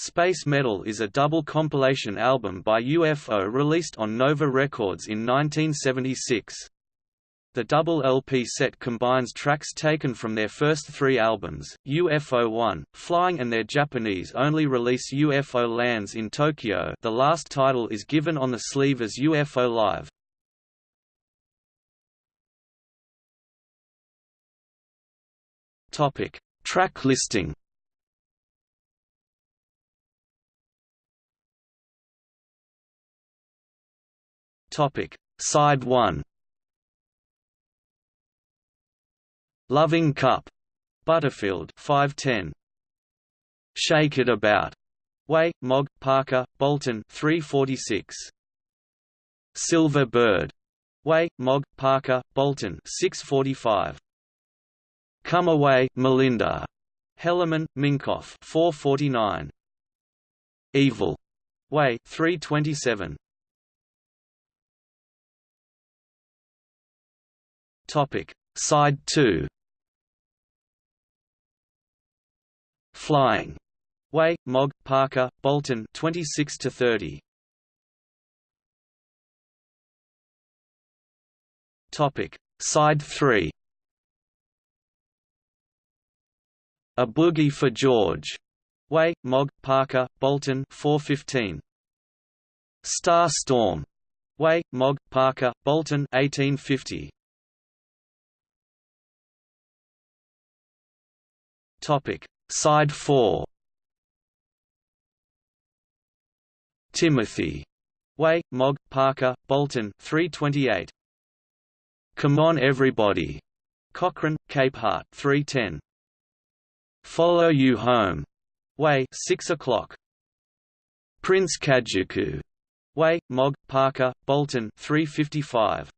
Space Metal is a double compilation album by UFO released on Nova Records in 1976. The double LP set combines tracks taken from their first three albums, UFO 1, Flying and their Japanese-only release UFO Lands in Tokyo the last title is given on the sleeve as UFO Live. Track listing Topic: Side 1. Loving Cup, Butterfield 510. Shake It About, Way, Mogg, Parker, Bolton 346. Silver Bird, Way, Mogg, Parker, Bolton 645. Come Away, Melinda, Hellerman, Minkoff 449. Evil, Way 327. Topic: Side 2. Flying. Way, Mogg, Parker, Bolton 26 to 30. Topic: Side 3. A Boogie for George. Way, Mogg, Parker, Bolton 415. Star Storm. Way, Mogg, Parker, Bolton 1850. Topic: Side 4. Timothy. Way, Mogg, Parker, Bolton 328. Come on everybody. Cochran, Capehart 310. Follow You Home. Way 6 o'clock. Prince Kajuku. Way, Mogg, Parker, Bolton 355.